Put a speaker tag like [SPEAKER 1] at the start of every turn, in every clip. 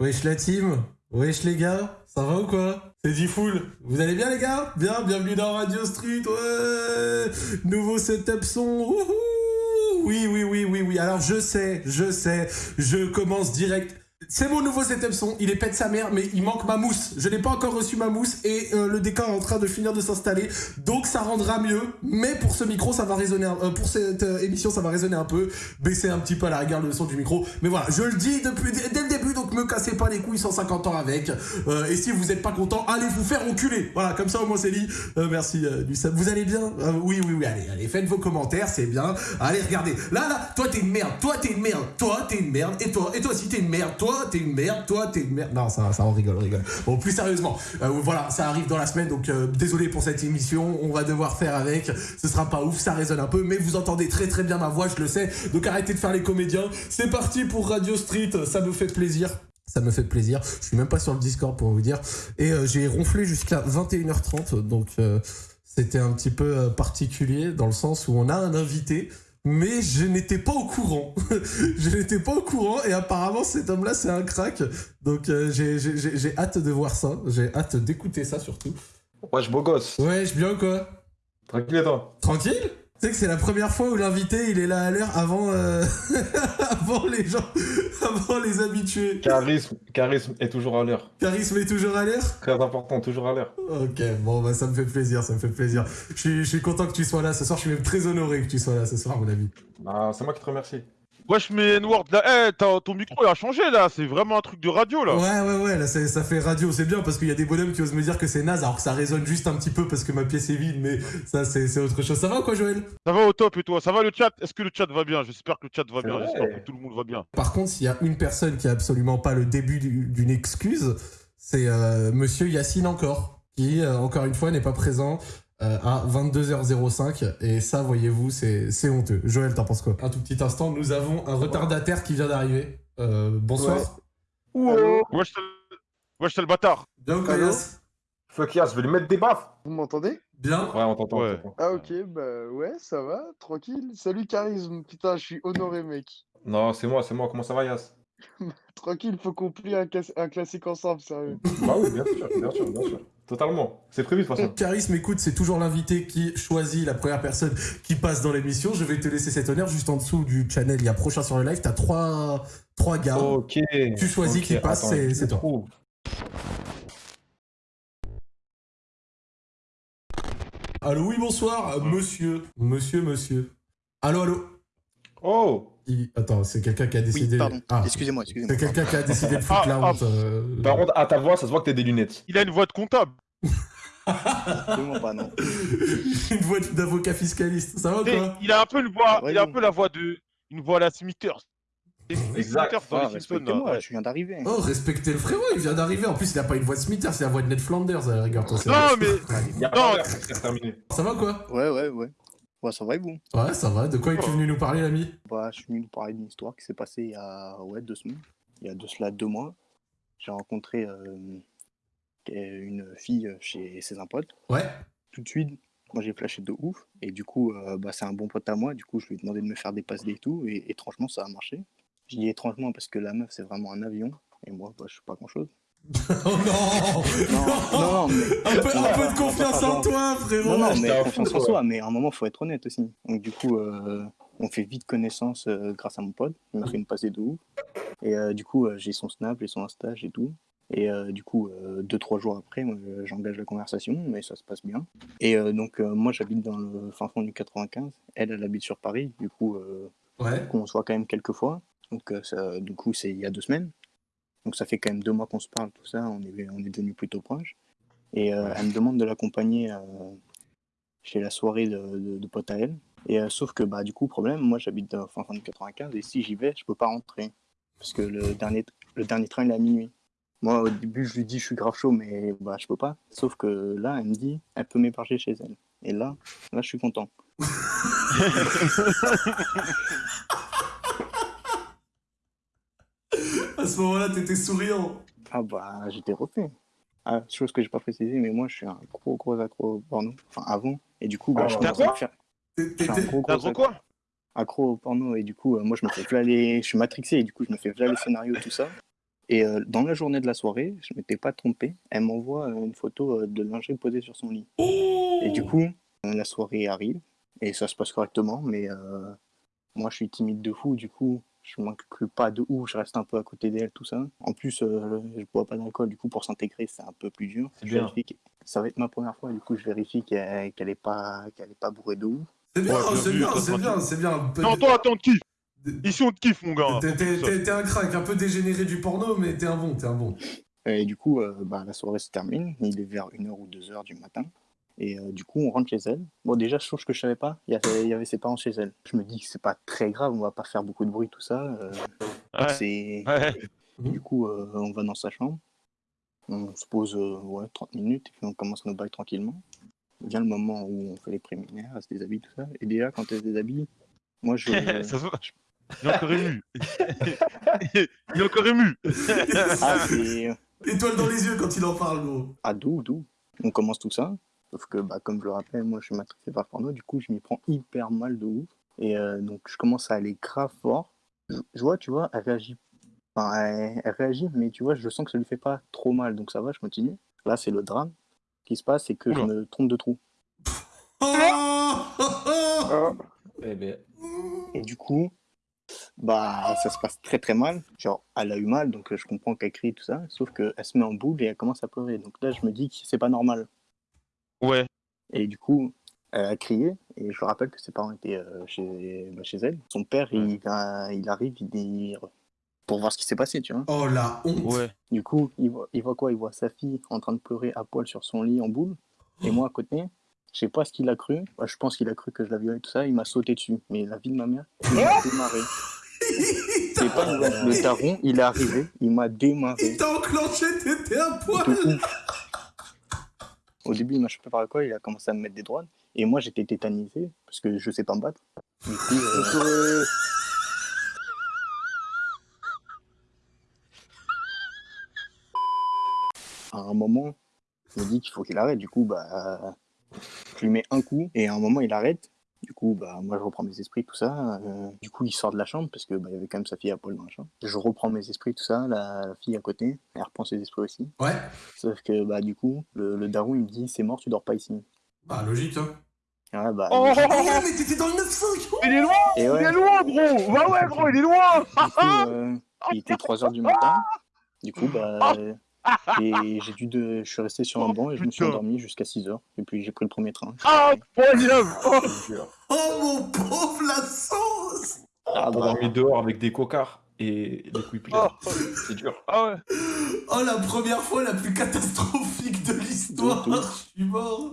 [SPEAKER 1] Wesh la team Wesh les gars Ça va ou quoi? C'est D-Full Vous allez bien les gars? Bien, bienvenue dans Radio Street, ouais! Nouveau setup son, wouhou! Oui, oui, oui, oui, oui. Alors je sais, je sais, je commence direct c'est mon nouveau setup son, il est pète sa mère, mais il manque ma mousse. Je n'ai pas encore reçu ma mousse et euh, le décor est en train de finir de s'installer, donc ça rendra mieux. Mais pour ce micro, ça va résonner, euh, pour cette euh, émission, ça va résonner un peu, baisser un petit peu à la rigueur le son du micro. Mais voilà, je le dis depuis dès le début, donc me cassez pas les couilles 150 ans avec. et si vous n'êtes pas content, allez vous faire enculer. Voilà, comme ça au moins c'est dit. merci du Vous allez bien? Oui, oui, oui. Allez, allez, faites vos commentaires, c'est bien. Allez, regardez. Là, là, toi t'es une merde, toi t'es une merde, toi t'es une merde, et toi, et toi aussi t'es une merde, toi t'es une merde, toi t'es une merde. Non, ça, on rigole, on rigole. Bon, plus sérieusement, euh, voilà, ça arrive dans la semaine, donc euh, désolé pour cette émission, on va devoir faire avec. Ce sera pas ouf, ça résonne un peu, mais vous entendez très très bien ma voix, je le sais. Donc arrêtez de faire les comédiens. C'est parti pour Radio Street, ça me fait plaisir. Ça me fait plaisir. Je suis même pas sur le Discord pour vous dire. Et euh, j'ai ronflé jusqu'à 21h30, donc c'était un petit peu particulier dans le sens où on a un invité mais je n'étais pas au courant. je n'étais pas au courant et apparemment cet homme-là c'est un crack. Donc euh, j'ai hâte de voir ça, j'ai hâte d'écouter ça surtout.
[SPEAKER 2] Wesh beau gosse.
[SPEAKER 1] Wesh bien quoi
[SPEAKER 2] Tranquille et toi?
[SPEAKER 1] Tranquille? Tu sais que c'est la première fois où l'invité il est là à l'heure avant, euh, avant les gens, avant les habitués.
[SPEAKER 2] Charisme, charisme est toujours à l'heure.
[SPEAKER 1] Charisme est toujours à l'heure?
[SPEAKER 2] Très important, toujours à l'heure.
[SPEAKER 1] Ok, bon bah ça me fait plaisir, ça me fait plaisir. Je suis, je suis content que tu sois là ce soir, je suis même très honoré que tu sois là ce soir mon ami.
[SPEAKER 2] Ah, c'est moi qui te remercie.
[SPEAKER 3] Wesh, mais N-Word, là, eh, ton micro il a changé là, c'est vraiment un truc de radio là.
[SPEAKER 1] Ouais, ouais, ouais, là ça fait radio, c'est bien parce qu'il y a des bonhommes qui osent me dire que c'est naze alors que ça résonne juste un petit peu parce que ma pièce est vide, mais ça c'est autre chose. Ça va quoi, Joël?
[SPEAKER 3] Ça va au top et toi? Ça va le chat? Est-ce que le chat va bien? J'espère que le chat va bien, j'espère que tout le monde va bien.
[SPEAKER 1] Par contre, s'il y a une personne qui a absolument pas le début d'une excuse, c'est euh, monsieur Yacine encore, qui euh, encore une fois n'est pas présent. Euh, à 22h05 et ça voyez-vous c'est honteux. Joël t'en penses quoi? Un tout petit instant nous avons un retardataire qui vient d'arriver. Euh, bonsoir.
[SPEAKER 3] Ouais. Wesh le bâtard.
[SPEAKER 1] Bien quoi Yas
[SPEAKER 2] Fuck Yas, je vais lui mettre des baffes.
[SPEAKER 4] Vous m'entendez?
[SPEAKER 1] Bien.
[SPEAKER 2] Ouais on t'entend.
[SPEAKER 4] Ah ok bah ouais ça va tranquille. Salut Charisme putain je suis honoré mec.
[SPEAKER 2] Non c'est moi c'est moi comment ça va Yas?
[SPEAKER 4] Tranquille, faut qu'on plie un, un, classique ensemble, sérieux.
[SPEAKER 2] bah oui, bien sûr, bien sûr, bien sûr. Totalement. C'est prévu de toute façon.
[SPEAKER 1] Charisme, écoute, c'est toujours l'invité qui choisit la première personne qui passe dans l'émission. Je vais te laisser cet honneur. Juste en dessous du channel, il y a prochain sur le live. T'as trois, trois gars.
[SPEAKER 2] Ok.
[SPEAKER 1] Tu choisis qui passe, c'est toi. Allô, oui, bonsoir, monsieur. Monsieur, monsieur. Allô, allô.
[SPEAKER 2] Oh
[SPEAKER 1] Attends, c'est quelqu'un qui a décidé.
[SPEAKER 5] Oui, pardon. Ah. Excusez-moi, excusez-moi.
[SPEAKER 1] C'est quelqu'un qui a décidé de foutre ah, la honte. Euh,
[SPEAKER 2] Par contre, à ta voix, ça se voit que t'as des lunettes.
[SPEAKER 3] Il a une voix de comptable.
[SPEAKER 5] Absolument pas, non.
[SPEAKER 1] une voix d'avocat fiscaliste. Ça va quoi?
[SPEAKER 3] Il a un peu une voix, il a un peu la voix de, une voix à la Smithers.
[SPEAKER 5] Exact. Ah, moi, je viens d'arriver.
[SPEAKER 1] Oh, respectez le frérot, il vient d'arriver. En plus, il a pas une voix de Smithers, c'est la voix de Ned Flanders, regarde
[SPEAKER 3] toi. Non, mais.
[SPEAKER 2] non,
[SPEAKER 1] Ça va quoi?
[SPEAKER 5] Ouais, ouais, ouais. Ouais, ça va et vous?
[SPEAKER 1] Ouais, ça va. De quoi es-tu venu nous parler, l'ami?
[SPEAKER 5] Bah, je suis venu nous parler d'une histoire qui s'est passée il y a ouais, deux semaines. Il y a de cela deux mois. J'ai rencontré euh, une fille chez ses un pote.
[SPEAKER 1] Ouais.
[SPEAKER 5] Tout de suite, moi j'ai flashé de ouf. Et du coup, euh, bah, c'est un bon pote à moi. Du coup, je lui ai demandé de me faire des passes et tout. Et étrangement, ça a marché. Je dis étrangement parce que la meuf, c'est vraiment un avion. Et moi, bah, je suis pas grand chose.
[SPEAKER 1] Oh non Non, un, peu, de confiance en toi, frérot
[SPEAKER 5] Non, non, mais confiance en soi, mais à un moment, faut être honnête aussi. Donc du coup, euh, on fait vite connaissance euh, grâce à mon pote. Il m'a fait une passée de ouf. Et euh, du coup, j'ai son Snap, j'ai son Insta, et tout. Et du coup, deux, trois jours après, j'engage la conversation, mais ça se passe bien. Et donc, moi, j'habite dans le fin fond du 95. Elle, elle habite sur Paris. Du coup,
[SPEAKER 1] ouais.
[SPEAKER 5] on se voit quand même quelques fois. Donc, ça, du coup, c'est il y a deux semaines. Donc ça fait quand même deux mois qu'on se parle, tout ça, on est, on est devenus plutôt proches. Et euh, elle me demande de l'accompagner euh, chez la soirée de, de, potes à elle. Et euh, sauf que bah du coup, problème, moi j'habite en fin de 95 et si j'y vais, je peux pas rentrer. Parce que le dernier, le dernier train il est à minuit. Moi au début je lui dis je suis grave chaud mais bah je peux pas. Sauf que là elle me dit elle peut m'héberger chez elle. Et là, là je suis content.
[SPEAKER 1] À ce moment-là, t'étais souriant.
[SPEAKER 5] Ah bah, j'étais refait. Ah, chose que j'ai pas précisé, mais moi, je suis un gros, gros accro porno. Enfin, avant. Et du coup, bah,
[SPEAKER 3] ah,
[SPEAKER 5] je
[SPEAKER 3] à
[SPEAKER 5] faire...
[SPEAKER 3] Un gros, gros quoi
[SPEAKER 5] Accro au porno. Et du coup, euh, moi, je me fais là les... Je suis matrixé, et du coup, je me fais là les scénarios, tout ça. Et euh, dans la journée de la soirée, je m'étais pas trompé, elle m'envoie euh, une photo euh, de lingerie posée sur son lit. Et du coup, euh, la soirée arrive et ça se passe correctement, mais euh, moi je suis timide de fou, du coup je m'inclus pas de ouf, je reste un peu à côté d'elle, tout ça. En plus, euh, je bois pas d'alcool, du coup pour s'intégrer c'est un peu plus dur.
[SPEAKER 2] C'est
[SPEAKER 5] Je
[SPEAKER 2] bien.
[SPEAKER 5] vérifie que- Ça va être ma première fois, du coup je vérifie qu'elle qu'elle est pas qu'elle est pas bourrée de ouf.
[SPEAKER 1] C'est bien,
[SPEAKER 3] Ouais,
[SPEAKER 1] c'est bien, c'est bien, c'est bien.
[SPEAKER 3] Non, toi, attends, on te kiffe. Ici, on te kiffe, mon gars.
[SPEAKER 1] T'es un crack, un peu dégénéré du porno, mais t'es un bon, t'es un bon.
[SPEAKER 5] Et du coup, euh, bah, la soirée se termine, il est vers 1h ou 2h du matin. Et euh, du coup, on rentre chez elle. Bon, déjà, chose que je savais pas, il y avait, ses parents chez elle. Je me dis que c'est pas très grave, on va pas faire beaucoup de bruit, tout ça. euh,
[SPEAKER 3] Ouais.
[SPEAKER 5] c'est...
[SPEAKER 3] Ouais.
[SPEAKER 5] Du coup, euh, on va dans sa chambre. On se pose euh, ouais, 30 minutes et puis on commence nos bails tranquillement. Vient le moment où on fait les préliminaires, elle se déshabille, tout ça. Et déjà, quand elle se déshabille, moi je.
[SPEAKER 3] Ça se voit. Il est encore ému. Il est encore ému.
[SPEAKER 5] ah, c'est.
[SPEAKER 1] Étoile dans les yeux quand il en parle, gros.
[SPEAKER 5] Ah, d'où, d'où? On commence tout ça. Sauf que, bah, comme je le rappelle, moi je suis matrixé par le porno, du coup je m'y prends hyper mal de ouf. Et euh, donc je commence à aller grave fort. Je, je vois, tu vois, elle réagit. Enfin, elle, elle réagit, mais tu vois, je sens que ça lui fait pas trop mal, donc ça va, je continue. Là, c'est le drame. Ce qui se passe, c'est que je me trompe de trou.
[SPEAKER 1] Oh, oh, oh.
[SPEAKER 4] Ah,
[SPEAKER 2] Eh ben,
[SPEAKER 5] Et du coup, bah, ça se passe très très mal. Genre, elle a eu mal, donc euh, je comprends qu'elle crie, tout ça. Sauf qu'elle se met en boule et elle commence à pleurer. Donc là, je me dis que c'est pas normal.
[SPEAKER 3] Ouais.
[SPEAKER 5] Et du coup, elle a crié. Et je rappelle que ses parents étaient euh, chez, bah, chez elle. Son père, il, a- il arrive il dit, pour voir ce qui s'est passé, tu vois.
[SPEAKER 1] Oh la honte.
[SPEAKER 3] Ouais.
[SPEAKER 5] Du coup, il voit, il voit quoi? Il voit sa fille en train de pleurer à poil sur son lit en boule. Et moi à côté, je sais pas ce qu'il a cru. Bah, je pense qu'il a cru que je la violais tout ça. Il m'a sauté dessus. Mais la vie de ma mère, il m'a démarré. C'est pas. Le daron, il est arrivé, il m'a démarré.
[SPEAKER 1] Il t'a enclenché, t'étais à poil.
[SPEAKER 5] Au début, il m'a chopé par le col, il a commencé à me mettre des droites. Et moi, j'étais tétanisé parce que je sais pas me battre. Du coup, euh,
[SPEAKER 4] euh,
[SPEAKER 5] à un moment, je me dis qu'il faut qu'il arrête. Du coup, bah, je lui mets un coup et à un moment, il arrête. Du coup, bah, moi, je reprends mes esprits, tout ça. Euh, du coup, il sort de la chambre parce que bah, il y avait quand même sa fille à poil dans la chambre. Je reprends mes esprits, tout ça. La, la fille à côté, elle reprend ses esprits aussi.
[SPEAKER 1] Ouais.
[SPEAKER 5] Sauf que, bah, du coup, le, le daron, il me dit c'est mort, tu dors pas ici.
[SPEAKER 1] Bah, logique, hein.
[SPEAKER 5] Ouais, bah,
[SPEAKER 3] Oh,
[SPEAKER 1] Oh, mais t'étais dans le 9-5
[SPEAKER 3] Il est loin
[SPEAKER 5] et ouais.
[SPEAKER 3] Il est loin, gros Bah ouais, gros, il est loin
[SPEAKER 5] Du coup, euh, il était 3h du matin. Du coup, bah, et j'ai dû de... je suis resté sur un
[SPEAKER 3] Oh,
[SPEAKER 5] banc et je me suis endormi jusqu'à 6h. Et puis j'ai pris le premier train.
[SPEAKER 3] Ah, Oh.
[SPEAKER 1] Oh mon pauvre la sauce
[SPEAKER 5] Ah, bah,
[SPEAKER 2] dormi dehors avec des cocards et des couilles pleines.
[SPEAKER 3] Oh.
[SPEAKER 2] C'est dur.
[SPEAKER 3] Ah ouais
[SPEAKER 1] Oh la première fois la plus catastrophique de l'histoire Je suis mort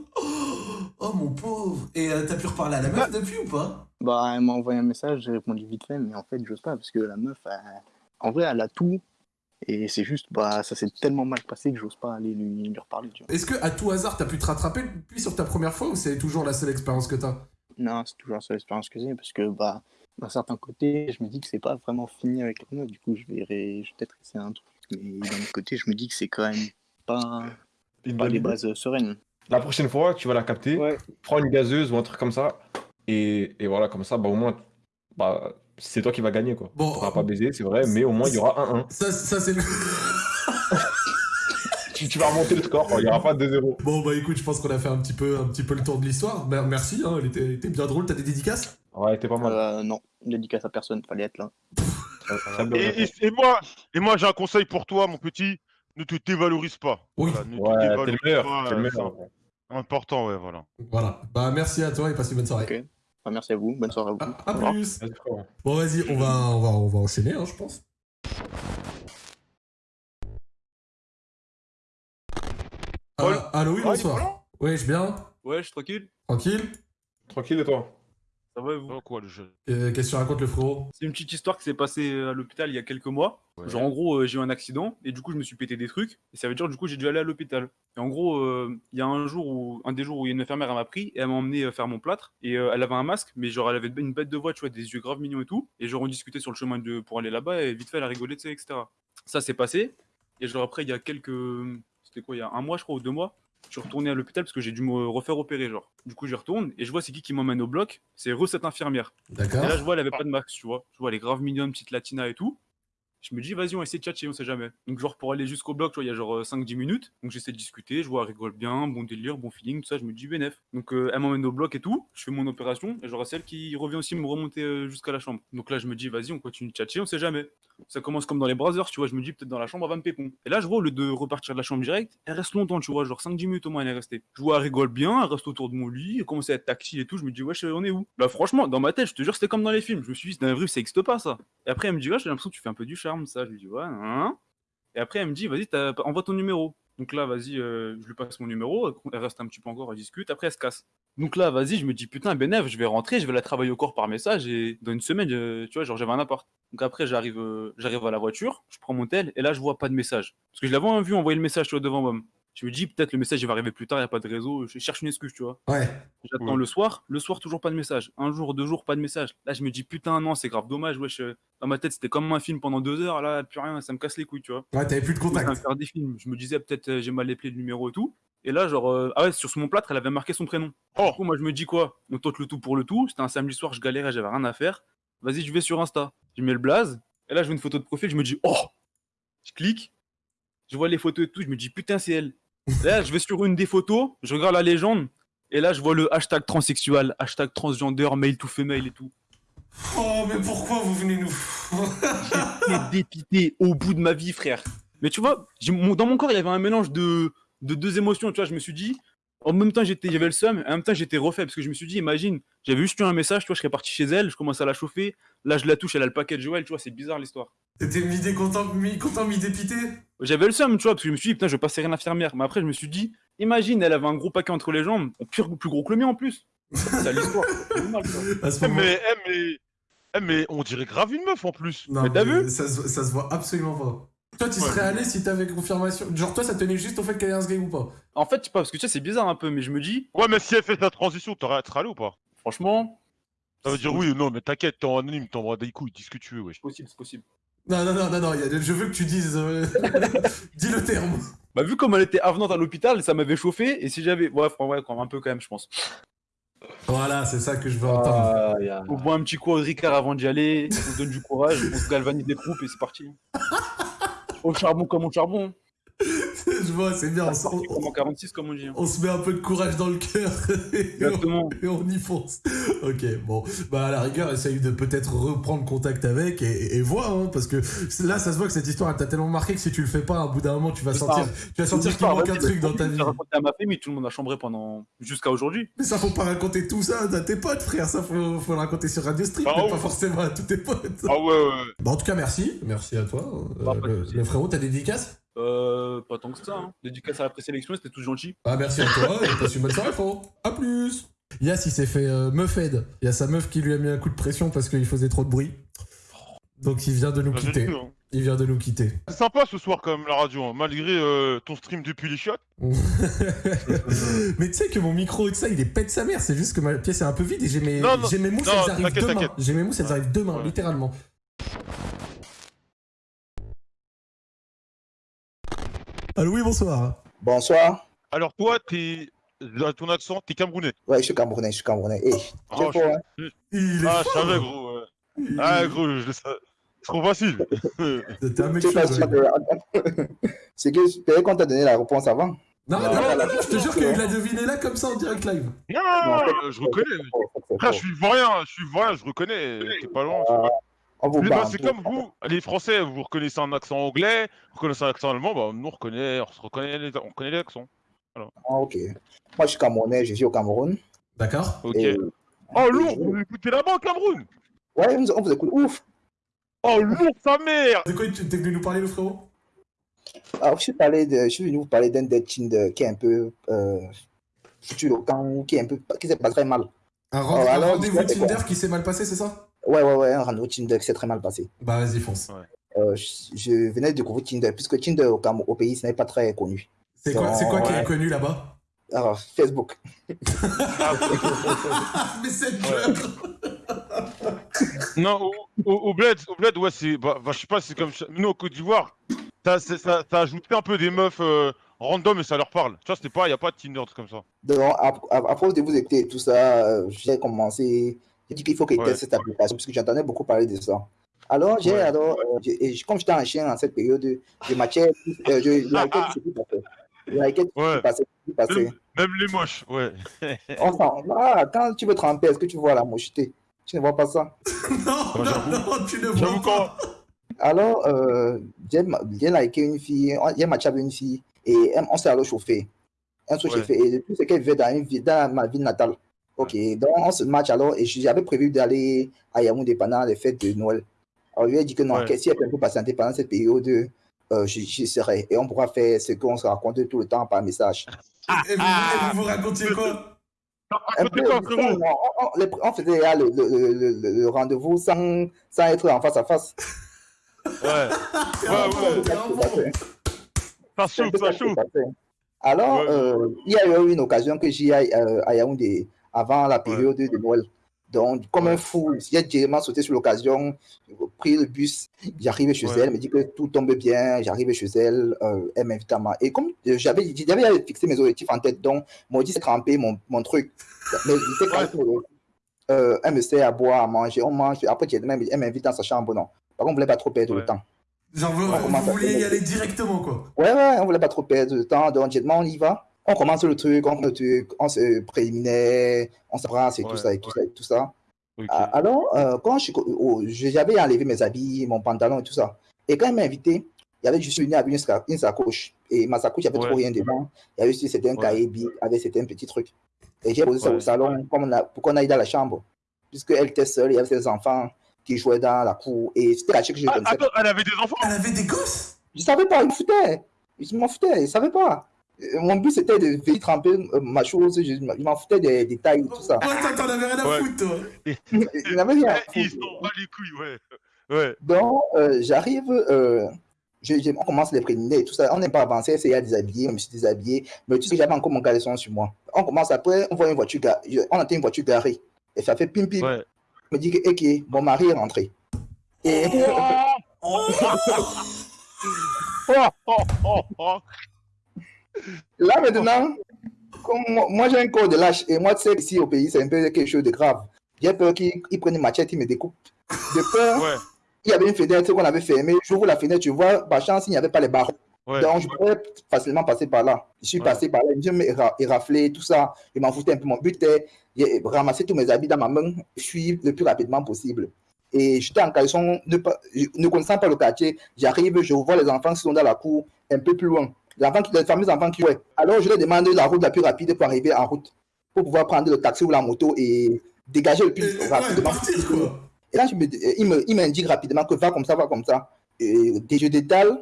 [SPEAKER 1] Oh mon pauvre Et euh, t'as pu reparler à la meuf depuis ou pas?
[SPEAKER 5] Bah, elle m'a envoyé un message, j'ai répondu vite fait, mais en fait, j'ose pas parce que la meuf, elle- en vrai, elle a tout. Et c'est juste, bah, ça s'est tellement mal passé que j'ose pas aller lui, lui reparler, tu vois.
[SPEAKER 1] Est-ce que à tout hasard t'as pu te rattraper depuis sur ta première fois ou c'est toujours la seule expérience que t'as?
[SPEAKER 5] Non, c'est toujours la seule expérience que j'ai parce que, bah, d'un certain côté, je me dis que c'est pas vraiment fini avec la meuf. Du coup, je vais, ré- je vais peut-être essayer un truc. Mais d'un autre côté, je me dis que c'est quand même pas,
[SPEAKER 2] Une
[SPEAKER 5] pas
[SPEAKER 2] bonne
[SPEAKER 5] les
[SPEAKER 2] idée.
[SPEAKER 5] bases sereines.
[SPEAKER 2] La prochaine fois, tu vas la capter,
[SPEAKER 4] Ouais.
[SPEAKER 2] prends une gazeuse ou un truc comme ça. Et, et voilà, comme ça, bah, au moins, bah, c'est toi qui vas gagner. Quoi.
[SPEAKER 1] Bon.
[SPEAKER 2] Tu pourras pas baiser, c'est vrai, mais au moins, il y aura 1-1.
[SPEAKER 1] Ça, ça c'est le...
[SPEAKER 2] Tu, tu vas remonter le score, il n'y aura pas 2-0.
[SPEAKER 1] Bon bah écoute, je pense qu'on a fait un petit peu, un petit peu le tour de l'histoire. Mer- Merci, hein, elle était, elle était bien drôle. T'as des dédicaces?
[SPEAKER 2] Ouais, t'es pas mal.
[SPEAKER 5] Euh, non, dédicace à personne, fallait être là.
[SPEAKER 3] Et, et- et moi, et moi j'ai un conseil pour toi, mon petit. Ne te dévalorise pas.
[SPEAKER 1] Oui.
[SPEAKER 3] Voilà, ne te
[SPEAKER 2] Ouais,
[SPEAKER 3] dévalorise
[SPEAKER 2] le meilleur.
[SPEAKER 3] pas,
[SPEAKER 2] le
[SPEAKER 3] euh,
[SPEAKER 2] meilleur.
[SPEAKER 3] Important, ouais, voilà.
[SPEAKER 1] Voilà. Bah merci à toi et passe une bonne soirée.
[SPEAKER 5] Merci à vous, bonne soirée à vous.
[SPEAKER 1] À, à
[SPEAKER 5] revoir.
[SPEAKER 1] plus. Bon vas-y, on va, on va, on va enchaîner, hein, je pense. Ah, allô, oui,
[SPEAKER 3] Ah,
[SPEAKER 1] bonsoir. Oui, je suis bien.
[SPEAKER 6] Ouais, je suis tranquille.
[SPEAKER 1] Tranquille.
[SPEAKER 2] Tranquille, et toi?
[SPEAKER 6] Ça va et vous?
[SPEAKER 3] Oh, quoi, le jeu?
[SPEAKER 1] Euh, Qu'est-ce que tu racontes, le frérot?
[SPEAKER 6] C'est une petite histoire qui s'est passée à l'hôpital il y a quelques mois.
[SPEAKER 3] Ouais.
[SPEAKER 6] Genre en gros, euh, j'ai eu un accident et du coup je me suis pété des trucs et ça veut dire du coup j'ai dû aller à l'hôpital. Et en gros, euh, il y a un jour où un des jours où il y a une infirmière elle m'a pris et elle m'a emmené euh, faire mon plâtre et euh, elle avait un masque mais genre elle avait une bête de voix, tu vois, des yeux graves mignons et tout. Et genre on discutait sur le chemin de pour aller là-bas et vite fait elle a rigolé, tu sais, etc. Ça s'est passé et genre après il y a quelques, c'était quoi, il y a un mois je crois ou deux mois. Je suis retourné à l'hôpital parce que j'ai dû me refaire opérer, genre. Du coup, j'y retourne et je vois c'est qui qui m'emmène au bloc. C'est re cette infirmière. Et là, je
[SPEAKER 1] D'accord.
[SPEAKER 6] vois, elle avait pas de max, tu vois. Je vois, elle est grave mignonne, petite latina et tout. Je me dis, vas-y, on va essayer de tchatcher, on sait jamais. Donc, genre, pour aller jusqu'au bloc, tu vois, il y a genre euh, 5-10 minutes. Donc, j'essaie de discuter, je vois, elle rigole bien, bon délire, bon feeling, tout ça. Je me dis, bénef. Donc, euh, elle m'emmène au bloc et tout. Je fais mon opération. Et genre, celle qui revient aussi me remonter euh, jusqu'à la chambre. Donc là, je me dis, vas-y, on continue de tchatcher, on sait jamais. Ça commence comme dans les browsers, tu vois. Je me dis, peut-être dans la chambre, elle va me pépon. Et là, je vois, au lieu de repartir de la chambre direct, elle reste longtemps, tu vois, genre 5-10 minutes au moins, elle est restée. Je vois, elle rigole bien, elle reste autour de mon lit, elle commence à être tactile et tout. Je me dis, wesh, on est où? Là, franchement, dans ma tête, je te jure, c'était comme dans les films. Je me suis dit, dans vie, ça existe pas, ça. Et après, elle me dit, ouais, j'ai l'impression que tu fais un peu du charme, ça. Je lui dis, ouais, hein. Et après, elle me dit, vas-y, envoie ton numéro. Donc là, vas-y, euh, je lui passe mon numéro, elle reste un petit peu encore, elle discute, après elle se casse. Donc là, vas-y, je me dis, putain, Benef, je vais rentrer, je vais la travailler au corps par message, et dans une semaine, euh, tu vois, genre j'avais un appart. Donc après, j'arrive euh, j'arrive à la voiture, je prends mon tel, et là, je vois pas de message. Parce que je l'avais vu envoyer le message, tu vois, devant moi. Je me dis, peut-être le message, il va arriver plus tard, il n'y a pas de réseau, je cherche une excuse, tu vois.
[SPEAKER 1] Ouais.
[SPEAKER 6] J'attends
[SPEAKER 3] Ouais.
[SPEAKER 6] le soir, le soir, toujours pas de message. Un jour, deux jours, pas de message. Là, je me dis, putain, non, c'est grave dommage, wesh. euh, Dans ma tête, c'était comme un film pendant deux heures, là, plus rien, ça me casse les couilles, tu vois.
[SPEAKER 1] Ouais, t'avais plus de
[SPEAKER 6] Je
[SPEAKER 1] contact.
[SPEAKER 6] faire des films. Je me disais peut-être j'ai mal appelé le numéro et tout. Et là, genre, euh, ah ouais, sur mon plâtre, elle avait marqué son prénom.
[SPEAKER 3] Oh.
[SPEAKER 6] Du coup, moi, je me dis quoi? On tente le tout pour le tout. C'était un samedi soir, je galérais, j'avais rien à faire. Vas-y, je vais sur Insta. Je mets le blaze. Et là, je vois une photo de profil, je me dis, oh Je clique. Je vois les photos et tout, je me dis, putain, c'est elle. Et là, je vais sur une des photos, je regarde la légende. Et là, je vois le hashtag transsexuel, hashtag transgender, mail to female et tout.
[SPEAKER 1] Oh, mais pourquoi vous venez nous.
[SPEAKER 6] J'étais dépité au bout de ma vie, frère. Mais tu vois, dans mon corps, il y avait un mélange de, de deux émotions. Tu vois, je me suis dit, en même temps, j'étais, j'avais le seum, et en même temps, j'étais refait parce que je me suis dit, imagine, j'avais juste eu un message, tu vois, je serais parti chez elle, je commence à la chauffer. Là, je la touche, elle a le paquet de Joël, tu vois, c'est bizarre l'histoire.
[SPEAKER 1] T'étais mi content, mi content, mi dépité
[SPEAKER 6] J'avais le seum, tu vois, parce que je me suis dit, putain, je vais passer rien infirmière. Mais après, je me suis dit, imagine, elle avait un gros paquet entre les jambes, pire, plus gros que le mien en plus. C'est à l'histoire.
[SPEAKER 3] Eh, mais, eh, mais, eh, mais on dirait grave une meuf en plus.
[SPEAKER 1] Non,
[SPEAKER 6] Mais t'as vu
[SPEAKER 1] ça, se- ça se voit absolument pas. Toi, tu
[SPEAKER 3] Ouais.
[SPEAKER 1] serais allé si t'avais confirmation. Genre, toi, ça tenait juste au fait qu'elle ait un gay ou pas
[SPEAKER 6] En fait, je sais pas, parce que tu sais, c'est bizarre un peu, mais je me dis,
[SPEAKER 3] Ouais, mais si elle fait sa transition, t'aurais être allé ou pas?
[SPEAKER 6] Franchement,
[SPEAKER 3] Ça veut dire oui ou non, mais t'inquiète, t'es en anonyme, t'envoies des couilles, dis ce que tu veux, wesh.
[SPEAKER 6] c'est possible, c'est possible.
[SPEAKER 1] Non, non, non, non, non, il y a- je veux que tu dises. euh, Dis le terme.
[SPEAKER 6] Bah, vu comme elle était avenante à l'hôpital, ça m'avait chauffé. Et si j'avais. Ouais, ouais, quand même, un peu quand même, je pense.
[SPEAKER 1] Voilà, c'est ça que je veux entendre.
[SPEAKER 6] On boit un petit coup au Ricard avant d'y aller. On se donne du courage. On se galvanise des troupes et c'est parti. Au charbon comme au charbon.
[SPEAKER 1] je vois, c'est bien. On, on-
[SPEAKER 6] comme en 46, comme on dit. hein.
[SPEAKER 1] on se met un peu de courage dans le cœur et, on,
[SPEAKER 6] Exactement.
[SPEAKER 1] et on y fonce. Ok, bon. Bah, à la rigueur, essaye de peut-être reprendre contact avec et, et voir, hein, parce que là, ça se voit que cette histoire, elle t'a tellement marqué que si tu le fais pas, au bout d'un moment, tu vas sentir,
[SPEAKER 6] ça.
[SPEAKER 1] tu vas sentir qu'il manque un truc dans ta vie.
[SPEAKER 6] J'ai raconté à ma famille, tout le monde a chambré pendant. jusqu'à aujourd'hui.
[SPEAKER 1] Mais ça, faut pas raconter tout ça à tes potes, frère. Ça, faut, faut le raconter sur Radio Street,
[SPEAKER 3] Ah
[SPEAKER 1] mais
[SPEAKER 3] ouais.
[SPEAKER 1] pas forcément à tous tes potes.
[SPEAKER 3] Ah ouais, ouais.
[SPEAKER 1] Bon, en tout cas, merci. Merci à toi.
[SPEAKER 6] Bah,
[SPEAKER 1] Euh, le, frérot, t'as des dédicaces
[SPEAKER 6] Euh. Pas tant que ça. Hein. Dédicace à la présélection, c'était tout gentil.
[SPEAKER 1] Ah, merci à toi. et passe une bonne soirée, frérot. À plus. Yas, il s'est fait euh, meuf aide. Il y a sa meuf qui lui a mis un coup de pression parce qu'il faisait trop de bruit. Donc, il vient de nous
[SPEAKER 3] Bah,
[SPEAKER 1] quitter.
[SPEAKER 3] hein.
[SPEAKER 1] Il vient de nous quitter.
[SPEAKER 3] C'est sympa ce soir quand même la radio, hein, malgré euh, ton stream depuis les chiottes.
[SPEAKER 1] mais tu sais que mon micro et tout ça, il est pète sa mère. C'est juste que ma pièce est un peu vide et j'ai mes,
[SPEAKER 3] Non, non,
[SPEAKER 1] j'ai mes mousses,
[SPEAKER 3] non,
[SPEAKER 1] elles arrivent demain. J'ai mes mousses, elles
[SPEAKER 3] Ouais.
[SPEAKER 1] arrivent demain,
[SPEAKER 3] Ouais.
[SPEAKER 1] littéralement. Allô, oui, bonsoir.
[SPEAKER 7] Bonsoir.
[SPEAKER 3] Alors toi, t'es... dans ton accent, t'es camerounais.
[SPEAKER 7] Ouais, je suis Camerounais, je suis Camerounais. Eh,
[SPEAKER 3] Ah, je-
[SPEAKER 7] hein.
[SPEAKER 1] Il est
[SPEAKER 3] Ah, je savais gros. ouais. Ah gros, je le savais. C'est trop facile.
[SPEAKER 1] T'es un mec
[SPEAKER 7] C'est que j'espérais qu'on t'a donné la réponse avant.
[SPEAKER 1] Non, non,
[SPEAKER 7] Non,
[SPEAKER 1] non,
[SPEAKER 7] non,
[SPEAKER 1] non,
[SPEAKER 7] non,
[SPEAKER 1] je te jure qu'il l'a deviné là comme ça en direct live.
[SPEAKER 3] non,
[SPEAKER 7] en fait-
[SPEAKER 3] je reconnais. Frère, je suis ivoirien, je suis ivoirien, je reconnais. T'es pas loin.
[SPEAKER 7] On vous
[SPEAKER 3] bah, c'est comme vous, les Français, vous reconnaissez un accent anglais, vous reconnaissez un accent allemand, bah nous on reconnaît, on se reconnaît, les, on connaît les accents.
[SPEAKER 7] Ah, ok. Moi, je suis Camerounais, je vis au Cameroun.
[SPEAKER 1] D'accord
[SPEAKER 3] Ok.
[SPEAKER 7] Et...
[SPEAKER 3] Oh lourd, vous écoutez là-bas au Cameroun?
[SPEAKER 7] Ouais, on vous- écoute. Ouf.
[SPEAKER 3] Oh lourd sa mère
[SPEAKER 1] De quoi tu t'es venu nous parler, le frérot?
[SPEAKER 7] Alors, je suis, parlé de, je suis venu vous parler d'un dead Tinder qui est un peu euh, foutu le camp, qui est un peu, qui s'est pas très mal.
[SPEAKER 1] Un, rendez-vous Tinder qui s'est mal passé, c'est ça?
[SPEAKER 7] Ouais, ouais, ouais, un rendez-vous Tinder qui s'est très mal passé.
[SPEAKER 1] Bah, vas-y, fonce.
[SPEAKER 7] Euh, je, je venais de découvrir Tinder, puisque Tinder au, Cam- au pays, ce n'est pas très connu.
[SPEAKER 1] C'est quoi, c'est quoi qui est connu là-bas?
[SPEAKER 7] Alors, Facebook.
[SPEAKER 1] Mais cette gueule
[SPEAKER 3] Non, au, au, au bled, au bled, ouais, c'est, bah, bah, je sais pas, c'est comme, ça- nous au Côte d'Ivoire, ça, c'est- ça, ça a ajouté un peu des meufs euh, random et ça leur parle. Tu vois, c'était pas, y a pas de Tinder truc comme ça.
[SPEAKER 7] Donc, à, à, de vous écouter et tout ça, euh, j'ai commencé. J'ai dit qu'il faut qu'il
[SPEAKER 3] Ouais.
[SPEAKER 7] teste cette application, parce que j'entendais beaucoup parler de ça. Alors, j'ai,
[SPEAKER 3] Ouais.
[SPEAKER 7] alors, euh, comme j'étais en chien en cette période, je matchais, euh, je likais tout ce qui passait. Je likais tout ce
[SPEAKER 3] Ouais.
[SPEAKER 7] qui passait, tout ce qui passait.
[SPEAKER 3] Même, même les moches, ouais.
[SPEAKER 7] Ah, quand tu veux tremper, est-ce que tu vois la mocheté Tu ne vois pas ça?
[SPEAKER 1] Non, non, non, tu ne vois pas.
[SPEAKER 7] Alors, euh, j'ai liké une fille, j'ai matché avec une fille, et on s'est alors chauffé. On s'est
[SPEAKER 3] Ouais.
[SPEAKER 7] chauffé, et depuis, c'est qu'elle vivait dans, une ville, dans ma ville natale. Ok, donc on se match alors, et j'avais prévu d'aller à Yaoundé pendant les fêtes de Noël. Alors, je lui ai dit que non,
[SPEAKER 3] Ouais.
[SPEAKER 7] si elle peut un peu patienter pendant cette période, euh, j'y j'y serai. Et on pourra faire ce qu'on se raconte tout le temps par message.
[SPEAKER 1] Et vous, et vous vous racontiez quoi?
[SPEAKER 7] Un
[SPEAKER 3] Racontez
[SPEAKER 7] peu,
[SPEAKER 3] quoi,
[SPEAKER 7] on,
[SPEAKER 3] frérot
[SPEAKER 7] on- on- les- on faisait là, le, le- le- le- le rendez-vous sans, sans être en face à face.
[SPEAKER 3] Ouais. Ouais, ouais. Ça chauffe, ça chauffe.
[SPEAKER 7] Alors,
[SPEAKER 3] Ouais.
[SPEAKER 7] euh, il y a eu une occasion que j'y aille euh, à Yaoundé avant la période de Noël. Donc, comme un fou, j'ai directement sauté sur l'occasion, pris le bus, j'arrive chez
[SPEAKER 3] Ouais.
[SPEAKER 7] elle, elle me dit que tout tombe bien, j'arrive chez elle, euh, elle m'invite à moi. Et comme euh, j'avais j'avais fixé mes objectifs en tête, donc, moi aussi, c'est trempé mon, mon truc. Mais je sais quand même, euh, elle me sert à boire, à manger, on mange. Après, elle m'invite- elle m'invite dans sa chambre, non. Par contre, on ne voulait pas trop perdre
[SPEAKER 3] Ouais.
[SPEAKER 7] le temps.
[SPEAKER 1] Genre, vous,
[SPEAKER 7] On
[SPEAKER 1] vous vouliez y aller directement, quoi.
[SPEAKER 7] Ouais, ouais, on voulait pas trop perdre de temps, donc directement on y va. On commence le truc, on, le truc, on se préliminaire, on s'embrasse et tout ça et tout ça et tout ça. Ah, Alors, euh, quand j'avais enlevé mes habits, mon pantalon et tout ça. Et quand il m'a invité, il y avait juste venu avec une, sa- une sacoche. Et ma sacoche, il n'y avait
[SPEAKER 3] Ouais.
[SPEAKER 7] trop rien dedans. Il y avait juste
[SPEAKER 3] Ouais.
[SPEAKER 7] cahiers big avec certains petits trucs. Et j'ai posé ça au salon comme on a, pour qu'on aille dans la chambre. Puisqu'elle était seule, il y avait ses enfants qui jouaient dans la cour. Et c'était la chick que je
[SPEAKER 3] Ah,
[SPEAKER 7] connaissais.
[SPEAKER 3] attends, elle avait des enfants?
[SPEAKER 1] Elle avait des gosses?
[SPEAKER 7] Je savais pas, il me foutait. Je m'en foutais, je savais pas. Euh, Mon but c'était de venir tremper euh, ma chose, je, je m'en foutais des détails, tout ça.
[SPEAKER 1] Ouais, toi, t'en avais rien à
[SPEAKER 3] Ouais.
[SPEAKER 1] foutre, toi.
[SPEAKER 7] Il n'avait rien à
[SPEAKER 3] Ils
[SPEAKER 7] foutre.
[SPEAKER 3] sont bas les couilles, ouais. Ouais.
[SPEAKER 7] Donc, euh, j'arrive, euh, je- je- on commence les préliminaires et tout ça. On n'est pas avancé, c'est à déshabiller, je me suis déshabillé. Mais tu sais que j'avais encore mon caleçon sur moi. On commence après, on voit une voiture, on entend une voiture garée. Et ça fait pim pim.
[SPEAKER 3] Ouais.
[SPEAKER 7] Je me dis que, ok, mon mari est rentré. Et
[SPEAKER 1] Oh
[SPEAKER 3] Oh, oh, oh, oh.
[SPEAKER 7] Là maintenant, comme moi, moi, j'ai un corps de lâche et moi tu sais ici au pays c'est un peu quelque chose de grave. J'ai peur qu'il il prenne une machette, il me découpe. De peur,
[SPEAKER 3] Ouais,
[SPEAKER 7] il y avait une fenêtre qu'on avait fermée. J'ouvre la fenêtre, tu vois, par chance il n'y avait pas les barreaux.
[SPEAKER 3] ouais.
[SPEAKER 7] Donc je pourrais facilement passer par là. Je suis
[SPEAKER 3] Ouais.
[SPEAKER 7] passé par là, je me ra- éraflé, tout ça. Je m'en foutais un peu. Mon but était de ramasser tous mes habits dans ma main, fuir le plus rapidement possible. Et j'étais en caleçon, ne, ne connaissant pas le quartier. J'arrive, je vois les enfants qui sont dans la cour, un peu plus loin. Les, enfants qui, les fameux enfants qui jouaient. Alors je leur demande la route la plus rapide pour arriver en route, pour pouvoir prendre le taxi ou la moto et dégager le
[SPEAKER 1] Et-
[SPEAKER 7] plus
[SPEAKER 1] Ouais,
[SPEAKER 7] rapidement.
[SPEAKER 1] partir, quoi.
[SPEAKER 7] Et là, je me, euh, il me- il m'indique rapidement que va comme ça, va comme ça. Et je détale,